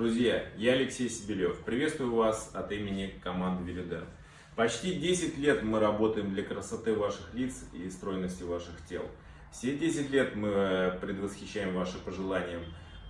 Друзья, я Алексей Сибелев. Приветствую вас от имени команды Велидер. Почти 10 лет мы работаем для красоты ваших лиц и стройности ваших тел. Все 10 лет мы предвосхищаем ваши пожелания,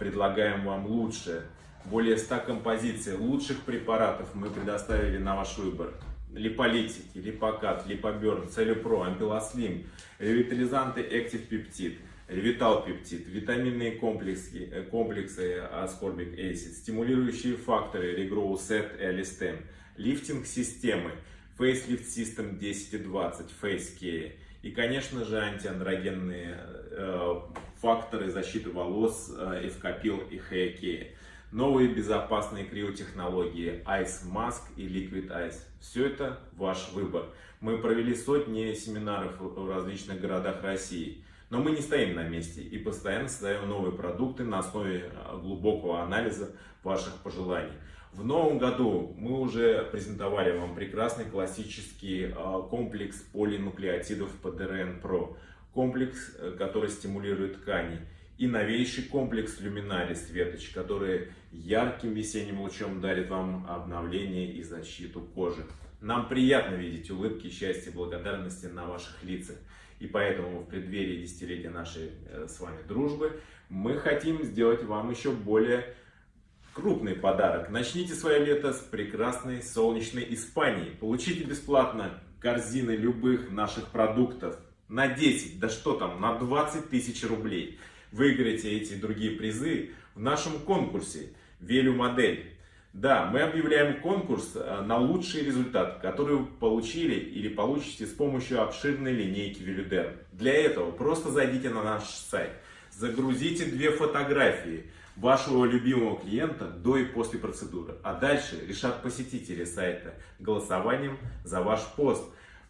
предлагаем вам лучшее. Более 100 композиций лучших препаратов мы предоставили на ваш выбор. Липолитики, липокат, липоберн, целюпро, ампилослим, ревитализанты Active Peptide – Ревитал пептид, витаминные комплексы, э, комплексы аскорбик acid, стимулирующие факторы Regrow Set и Alistem, лифтинг системы, Facelift System 10 и 20, Face и, конечно же, антиандрогенные э, факторы защиты волос, э, Evcapil и Hair Новые безопасные криотехнологии Ice Mask и Liquid Ice. Все это ваш выбор. Мы провели сотни семинаров в различных городах России. Но мы не стоим на месте и постоянно создаем новые продукты на основе а, глубокого анализа ваших пожеланий. В новом году мы уже презентовали вам прекрасный классический а, комплекс полинуклеотидов PDRN Pro. Комплекс, э, который стимулирует ткани. И новейший комплекс Luminalis Светоч, который ярким весенним лучом дарит вам обновление и защиту кожи. Нам приятно видеть улыбки, счастья, благодарности на ваших лицах. И поэтому в преддверии десятилетия нашей э, с вами дружбы мы хотим сделать вам еще более крупный подарок. Начните свое лето с прекрасной солнечной Испании. Получите бесплатно корзины любых наших продуктов на 10, да что там, на 20 тысяч рублей. Выиграйте эти другие призы в нашем конкурсе «Велю модель». Да, мы объявляем конкурс э, на лучший результат, который вы получили или получите с помощью обширной линейки Велюдер. Для этого просто зайдите на наш сайт, загрузите две фотографии вашего любимого клиента до и после процедуры, а дальше решат посетители сайта голосованием за ваш пост.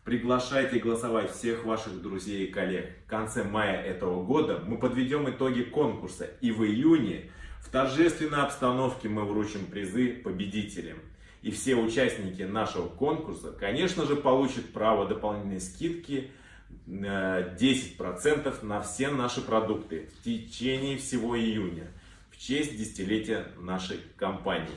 Приглашайте голосовать всех ваших друзей и коллег. В конце мая этого года мы подведем итоги конкурса и в июне в торжественной обстановке мы вручим призы победителям. И все участники нашего конкурса, конечно же, получат право дополнительной скидки 10% э, на все наши продукты в течение всего июня в честь десятилетия нашей компании.